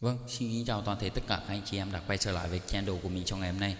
Vâng, xin kính chào toàn thể tất cả các anh chị em đã quay trở lại với channel của mình trong ngày hôm nay.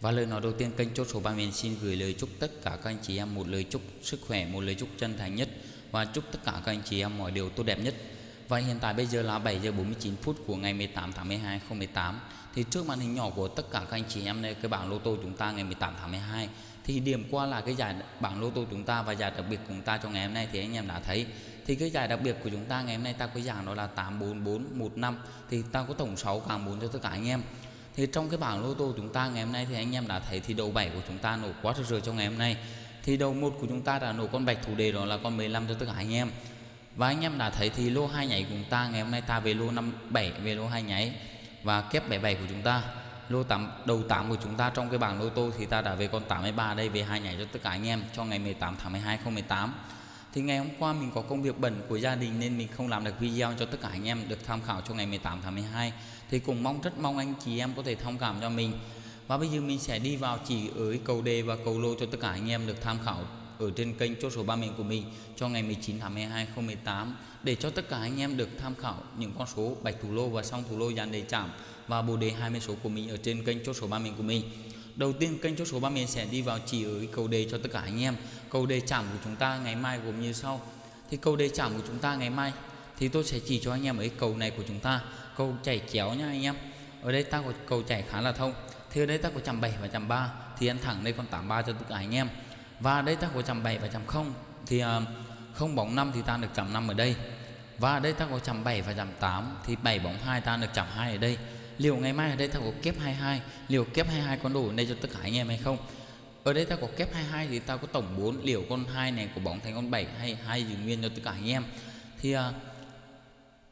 Và lời nói đầu tiên kênh chốt số 3 miền xin gửi lời chúc tất cả các anh chị em một lời chúc sức khỏe, một lời chúc chân thành nhất và chúc tất cả các anh chị em mọi điều tốt đẹp nhất. Và hiện tại bây giờ là 7 giờ 49 phút của ngày 18 tháng 12 2018. Thì trước màn hình nhỏ của tất cả các anh chị em đây cái bảng lô tô chúng ta ngày 18 tháng 12 thì điểm qua là cái giải bảng lô tô chúng ta và giải đặc biệt của chúng ta trong ngày hôm nay thì anh em đã thấy thì cái giải đặc biệt của chúng ta ngày hôm nay ta có giảng đó là 84415 thì ta có tổng 6 càng 4 cho tất cả anh em. Thì trong cái bảng lô tô chúng ta ngày hôm nay thì anh em đã thấy thì đầu 7 của chúng ta nổ quá rực rồi trong ngày hôm nay. Thì đầu một của chúng ta đã nổ con bạch thủ đề đó là con 15 cho tất cả anh em. Và anh em đã thấy thì lô hai nhảy của chúng ta ngày hôm nay ta về lô 57 về lô hai nháy và kép 77 của chúng ta. Lô 8 đầu 8 của chúng ta trong cái bảng lô tô thì ta đã về con 83 đây, về hai nhảy cho tất cả anh em cho ngày 18 tháng 12 2018 thì ngày hôm qua mình có công việc bận của gia đình nên mình không làm được video cho tất cả anh em được tham khảo cho ngày 18 tháng 12 thì cũng mong, rất mong anh chị em có thể thông cảm cho mình. Và bây giờ mình sẽ đi vào chỉ ở cầu đề và cầu lô cho tất cả anh em được tham khảo ở trên kênh chốt số 3 mình của mình cho ngày 19 tháng 12 2018 để cho tất cả anh em được tham khảo những con số bạch thủ lô và song thủ lô dàn đề chạm và bồ đề 20 số của mình ở trên kênh chốt số 3 mình của mình. Đầu tiên kênh chốt số 3 miền sẽ đi vào chỉ ở cầu đề cho tất cả anh em. Cầu đề chạm của chúng ta ngày mai gồm như sau. Thì cầu đề chạm của chúng ta ngày mai Thì tôi sẽ chỉ cho anh em ở cầu này của chúng ta. Cầu chảy chéo nha anh em. Ở đây ta có cầu chảy khá là thông Thì ở đây ta có chạm 7 và chạm 3 Thì ăn thẳng đây còn 83 cho tất cả anh em. Và ở đây ta có chạm 7 và chạm 0 Thì uh, không bóng 5 thì ta được chạm 5 ở đây. Và ở đây ta có chạm 7 và chạm 8 Thì 7 bóng 2 ta được chạm 2 ở đây liệu ngày mai ở đây tao có kép 22 liệu kép 22 có đủ đây cho tất cả anh em hay không? Ở đây tao có kép 22 thì tao có tổng 4 liệu con 2 này của bóng thành con 7 hay hai giữ nguyên cho tất cả anh em? Thì uh,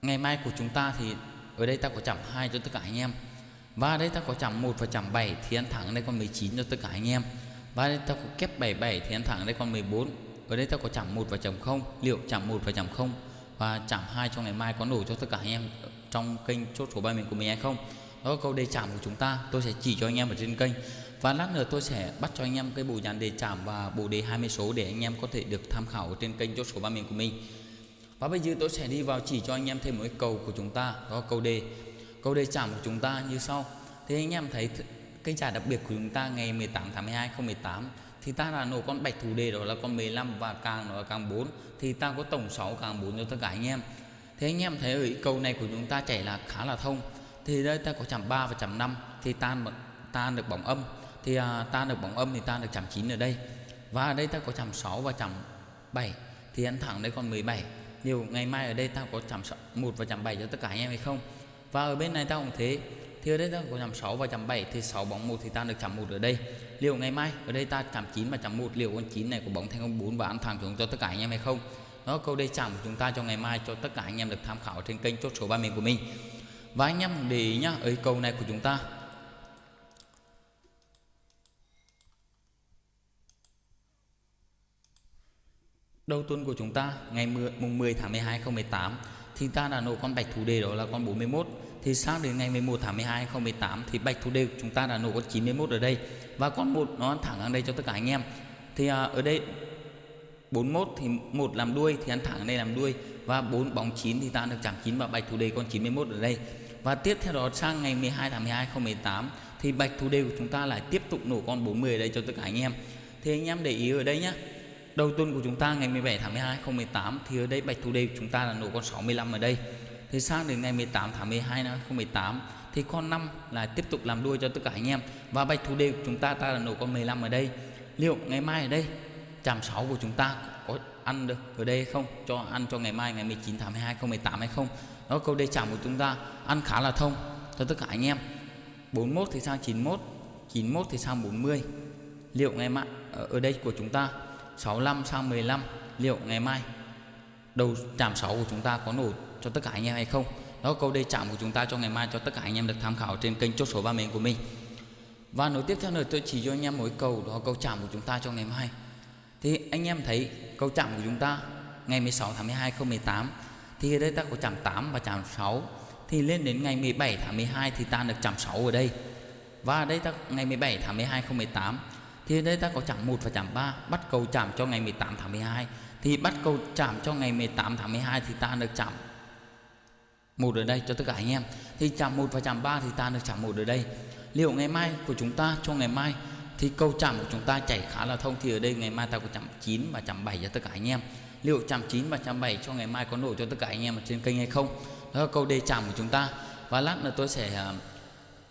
ngày mai của chúng ta thì ở đây tao có chạm 2 cho tất cả anh em. Và ở đây tao có chạm 1 và chạm 7 thì ăn thẳng đây con 19 cho tất cả anh em. Và đây tao có kép 77 thì ăn thẳng đây con 14 ở đây tao có chạm 1 và chạm 0 liệu chạm 1 và chạm 0 và chạm 2 cho ngày mai có đủ cho tất cả anh em trong kênh chốt số bài mình của mình hay không? Đó là câu đề chạm của chúng ta, tôi sẽ chỉ cho anh em ở trên kênh. Và lát nữa tôi sẽ bắt cho anh em cái bộ dàn đề chạm và bộ đề 20 số để anh em có thể được tham khảo ở trên kênh chốt số ba mình của mình. Và bây giờ tôi sẽ đi vào chỉ cho anh em thêm một cái cầu của chúng ta, đó là câu đề. Câu đề chạm của chúng ta như sau. Thì anh em thấy cái giải đặc biệt của chúng ta ngày 18 tháng 12 2018 thì ta là nổ con bạch thủ đề đó là con 15 và càng nó là càng 4 thì ta có tổng 6 càng 4 cho tất cả anh em thế anh em thấy ở câu này của chúng ta chảy là khá là thông. Thì đây ta có chạm 3 và chạm 5 thì tan tan được bóng âm. Thì à, tan được bóng âm thì tan được chạm 9 ở đây. Và ở đây ta có chạm 6 và chạm 7 thì ăn thẳng đây còn 17 nhiều ngày mai ở đây ta có chạm 1 và chạm 7 cho tất cả anh em hay không? Và ở bên này ta cũng thế. Thì ở đây ta có chạm 6 và chạm 7 thì 6 bóng 1 thì ta được chạm 1 ở đây. Liệu ngày mai ở đây ta chạm 9 và chạm 1 liệu con 9 này của bóng thành công 4 và ăn thẳng xuống cho tất cả anh em hay không? Đó câu đề chạm của chúng ta cho ngày mai cho tất cả anh em được tham khảo trên kênh chốt số 30 của mình. Và anh em để ý nhá ở câu này của chúng ta. Đầu tuần của chúng ta ngày 10, mùng 10 tháng 12 2018 thì ta đã nổ con bạch thủ đề đó là con 41 thì sang đến ngày 11 tháng 12 2018 thì bạch thủ đề của chúng ta đã nổ con 91 ở đây. Và con một nó thẳng ở đây cho tất cả anh em. Thì à, ở đây 41 thì một làm đuôi thì ăn thẳng ở đây làm đuôi và 4 bóng 9 thì ta được chạm 9 và bạch thủ đề con 91 ở đây. Và tiếp theo đó sang ngày 12 tháng 12 2018 thì bạch thủ đề của chúng ta lại tiếp tục nổ con 40 ở đây cho tất cả anh em. Thì anh em để ý ở đây nhá, đầu tuần của chúng ta ngày 17 tháng 12 2018 thì ở đây bạch thủ đề của chúng ta là nổ con 65 ở đây. Thì sang đến ngày 18 tháng 12 năm 2018 thì con 5 là tiếp tục làm đuôi cho tất cả anh em. Và bạch thủ đề của chúng ta ta là nổ con 15 ở đây. Liệu ngày mai ở đây chạm sáu của chúng ta có ăn được ở đây không? Cho ăn cho ngày mai, ngày 19 tháng 12 2018 hay không? Đó, câu đề chạm của chúng ta ăn khá là thông cho tất cả anh em. 41 thì sang 91 91 thì sang 40 liệu ngày mai, ở đây của chúng ta 65 sang 15 liệu ngày mai đầu chạm 6 của chúng ta có nổ cho tất cả anh em hay không? Đó, câu đề chạm của chúng ta cho ngày mai cho tất cả anh em được tham khảo trên kênh chốt số ba mình của mình. Và nối tiếp theo nữa, tôi chỉ cho anh em mỗi cầu đó, câu chạm của chúng ta cho ngày mai thì anh em thấy câu chạm của chúng ta ngày 16 tháng 12 2018 thì ở đây ta có chạm 8 và chạm 6 thì lên đến ngày 17 tháng 12 thì ta được chạm 6 ở đây. Và ở đây ta, ngày 17 tháng 12 2018 thì ở đây ta có chạm 1 và chạm 3 bắt cầu chạm cho ngày 18 tháng 12 thì bắt cầu chạm cho ngày 18 tháng 12 thì ta được chạm một ở đây cho tất cả anh em. Thì chạm 1 và chạm 3 thì ta được chạm một ở đây. Liệu ngày mai của chúng ta cho ngày mai thì câu chạm của chúng ta chảy khá là thông thì ở đây ngày mai ta có chạm 9 và chạm 7 cho tất cả anh em. Liệu chạm 9 và chạm 7 cho ngày mai có nổ cho tất cả anh em ở trên kênh hay không? Đó là câu đề chạm của chúng ta. Và lát nữa tôi sẽ à,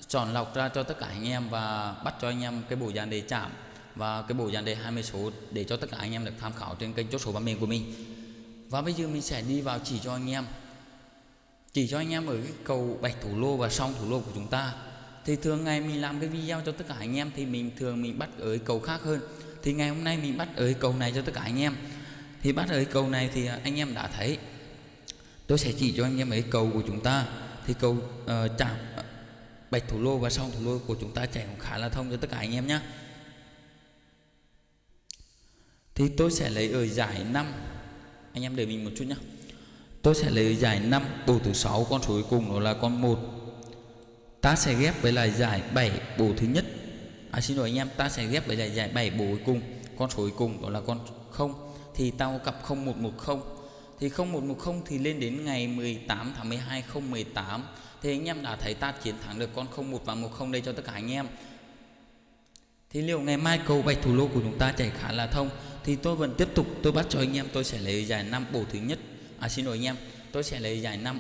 chọn lọc ra cho tất cả anh em và bắt cho anh em cái bộ dàn đề chạm và cái bộ dàn đề 20 số để cho tất cả anh em được tham khảo trên kênh chốt số ba miền của mình. Và bây giờ mình sẽ đi vào chỉ cho anh em. Chỉ cho anh em ở cái cầu bạch thủ lô và song thủ lô của chúng ta thì thường ngày mình làm cái video cho tất cả anh em thì mình thường mình bắt ở cầu khác hơn. Thì ngày hôm nay mình bắt ở cầu này cho tất cả anh em. Thì bắt ở cầu này thì à, anh em đã thấy. Tôi sẽ chỉ cho anh em ấy cầu của chúng ta. Thì cầu uh, chạm ờ, bạch thủ lô và song thủ lô của chúng ta chạy cũng khá là thông cho tất cả anh em nhé thì tôi sẽ lấy ở giải 5 anh em đợi mình một chút nhé tôi sẽ lấy giải 5 bầu thứ sáu con số cuối cùng đó là con 1 ta sẽ ghép với lại giải 7 bổ thứ nhất. À xin lỗi anh em, ta sẽ ghép với lại giải 7 bổ cuối cùng. Con số cuối cùng đó là con 0 thì tao cặp 0110 thì 0110 thì lên đến ngày 18 tháng 12 2018 thì anh em đã thấy ta chiến thắng được con 01 và 10 đây cho tất cả anh em. Thì liệu ngày mai cầu bạch thủ lô của chúng ta chạy khá là thông, thì tôi vẫn tiếp tục, tôi bắt cho anh em tôi sẽ lấy giải 5 bổ thứ nhất. À xin lỗi anh em, tôi sẽ lấy giải 5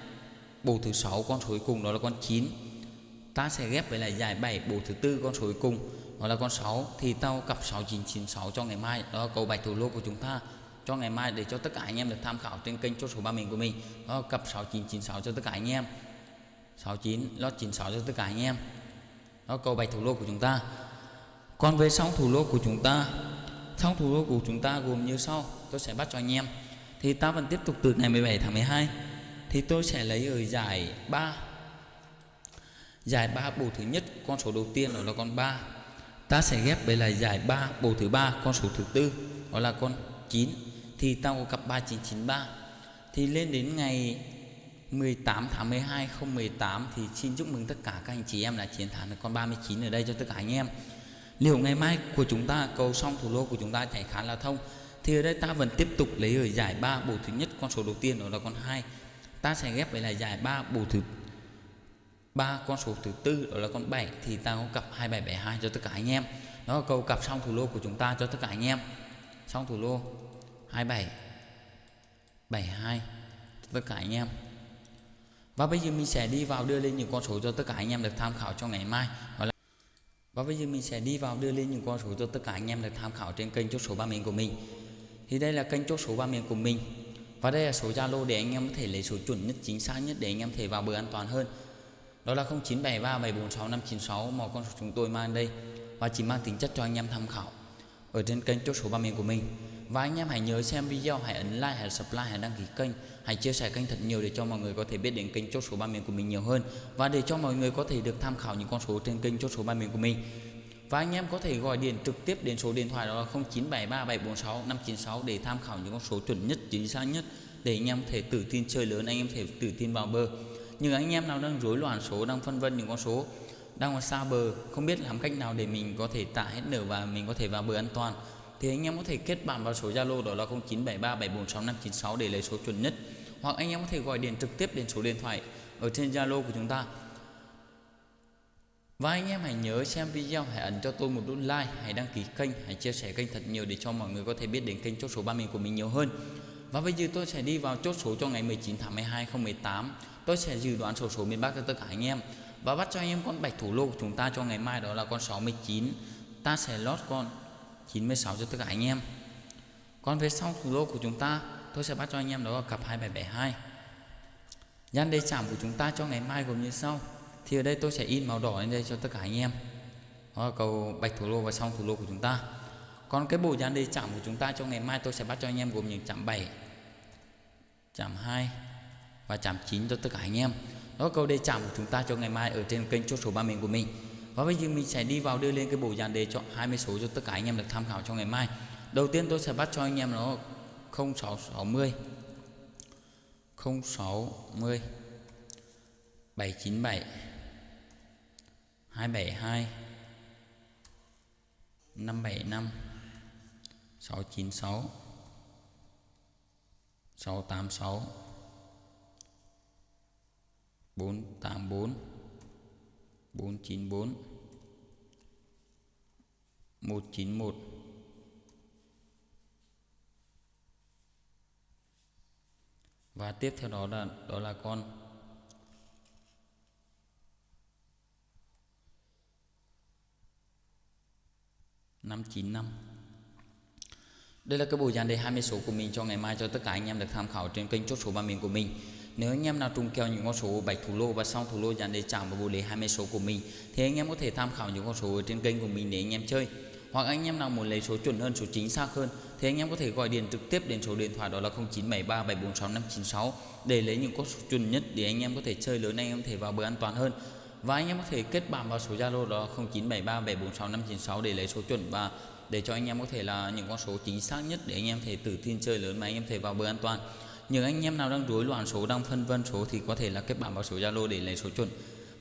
bổ thứ 6 con số cuối cùng đó là con 9 ta sẽ ghép với lại giải 7 bộ thứ tư, con số cuối cùng, đó là con 6 thì tao cặp 6996 cho ngày mai. Đó là cầu bạch thủ lô của chúng ta. Cho ngày mai để cho tất cả anh em được tham khảo trên kênh chốt số ba mình của mình. Đó là cặp 6996 cho tất cả anh em. 69 lót 96 cho tất cả anh em. Đó cầu bạch thủ lô của chúng ta. Còn về song thủ lô của chúng ta song thủ lô của chúng ta gồm như sau. Tôi sẽ bắt cho anh em. Thì ta vẫn tiếp tục từ ngày 17 tháng 12 thì tôi sẽ lấy ở giải 3 giải 3 bộ thứ nhất, con số đầu tiên đó là con 3 ta sẽ ghép với lại giải 3 bộ thứ ba, con số thứ tư, đó là con 9 thì ta có cặp 3993 thì lên đến ngày 18 tháng 12 2018 thì xin chúc mừng tất cả các anh chị em đã chiến thắng được con 39 ở đây cho tất cả anh em. Liệu ngày mai của chúng ta, cầu xong thủ lô của chúng ta chạy khá là thông, thì ở đây ta vẫn tiếp tục lấy ở giải 3 bộ thứ nhất, con số đầu tiên đó là con 2 ta sẽ ghép với lại giải 3 bộ thứ ba con số thứ tư, đó là con 7 thì ta có cặp 2772 cho tất cả anh em. Đó là câu cặp xong thủ lô của chúng ta cho tất cả anh em. Xong thủ lô 27 72 tất cả anh em. Và bây giờ mình sẽ đi vào đưa lên những con số cho tất cả anh em được tham khảo cho ngày mai. Là và bây giờ mình sẽ đi vào đưa lên những con số cho tất cả anh em được tham khảo trên kênh chốt số ba miền của mình. Thì đây là kênh chốt số ba miền của mình. Và đây là số Zalo để anh em có thể lấy số chuẩn nhất, chính xác nhất để anh em thể vào bờ an toàn hơn đó là 0973746596 mà con số chúng tôi mang đây và chỉ mang tính chất cho anh em tham khảo. Ở trên kênh chốt số ba miền của mình. Và anh em hãy nhớ xem video, hãy ấn like, hãy subscribe, hãy đăng ký kênh, hãy chia sẻ kênh thật nhiều để cho mọi người có thể biết đến kênh chốt số ba miền của mình nhiều hơn. Và để cho mọi người có thể được tham khảo những con số trên kênh chốt số ba miền của mình. Và anh em có thể gọi điện trực tiếp đến số điện thoại đó là 0973746596 để tham khảo những con số chuẩn nhất, chính xác nhất để anh em thể tự tin chơi lớn, anh em thể tự tin vào bờ nhưng anh em nào đang rối loạn số, đang phân vân những con số đang ở xa bờ, không biết làm cách nào để mình có thể tạ hết nở và mình có thể vào bờ an toàn, thì anh em có thể kết bạn vào số Zalo đó là 0973746596 để lấy số chuẩn nhất. Hoặc anh em có thể gọi điện trực tiếp đến số điện thoại ở trên Zalo của chúng ta. Và anh em hãy nhớ xem video, hãy ấn cho tôi một nút like, hãy đăng ký kênh, hãy chia sẻ kênh thật nhiều để cho mọi người có thể biết đến kênh chốt số ba mình của mình nhiều hơn và bây giờ tôi sẽ đi vào chốt số cho ngày 19 tháng 12 2018 tôi sẽ dự đoán số số miền Bắc cho tất cả anh em. Và bắt cho anh em con bạch thủ lô của chúng ta cho ngày mai đó là con 69 ta sẽ lót con 96 cho tất cả anh em. Còn về sau thủ lô của chúng ta, tôi sẽ bắt cho anh em đó là cặp 2772 gian đề chạm của chúng ta cho ngày mai gồm như sau. Thì ở đây tôi sẽ in màu đỏ lên đây cho tất cả anh em. Đó là cầu bạch thủ lô và song thủ lô của chúng ta còn cái bộ dàn đề chạm của chúng ta cho ngày mai tôi sẽ bắt cho anh em gồm những chạm 7 chạm 2 và chạm 9 cho tất cả anh em. Đó là câu đề chạm của chúng ta cho ngày mai ở trên kênh chốt số ba mình của mình. Và bây giờ mình sẽ đi vào đưa lên cái bộ dàn đề chọn 20 số cho tất cả anh em được tham khảo cho ngày mai. Đầu tiên tôi sẽ bắt cho anh em nó 0660 060 797 272 575 696 686 484 494 191 và tiếp theo đó là đó là con. năm chín năm đây là cái bộ dàn đề 20 số của mình cho ngày mai cho tất cả anh em được tham khảo trên kênh chốt số ba miền của mình. Nếu anh em nào trùng kèo những con số bạch thủ lô và xong thủ lô dàn đề chạm vào bộ đề 20 số của mình, thì anh em có thể tham khảo những con số ở trên kênh của mình để anh em chơi. Hoặc anh em nào muốn lấy số chuẩn hơn, số chính xác hơn, thì anh em có thể gọi điện trực tiếp đến số điện thoại đó là 0973 746 596 để lấy những con số chuẩn nhất để anh em có thể chơi, lớn anh em có thể vào bờ an toàn hơn. Và anh em có thể kết bạn vào số Zalo đó 0973 746 596 để lấy số chuẩn và để cho anh em có thể là những con số chính xác nhất để anh em thể tự tin chơi lớn mà anh em thể vào bờ an toàn. Những anh em nào đang rối loạn, số đang phân vân, số thì có thể là kết bạn vào số Zalo để lấy số chuẩn.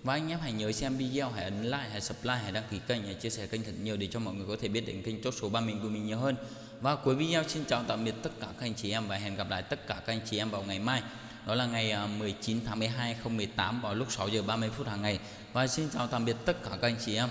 Và anh em hãy nhớ xem video, hãy ấn like, hãy subscribe, hãy đăng ký kênh, hãy chia sẻ kênh thật nhiều để cho mọi người có thể biết đến kênh chốt số ba mình của mình nhiều hơn. Và cuối video, xin chào tạm biệt tất cả các anh chị em và hẹn gặp lại tất cả các anh chị em vào ngày mai. Đó là ngày à, 19 tháng 12 2018 vào lúc 6 giờ 30 phút hàng ngày. Và xin chào tạm biệt tất cả các anh chị em.